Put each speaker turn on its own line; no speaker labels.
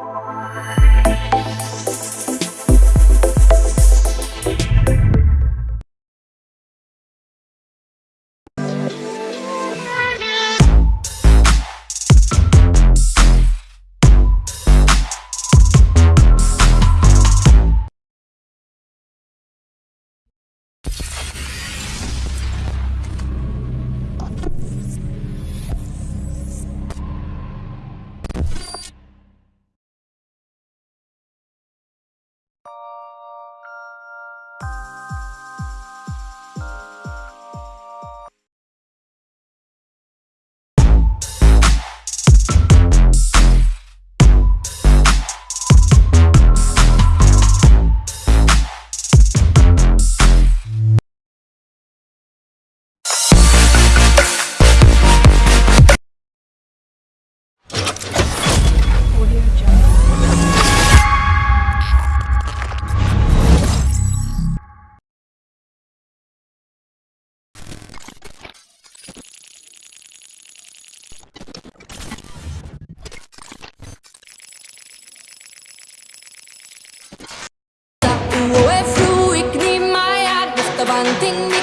Música canting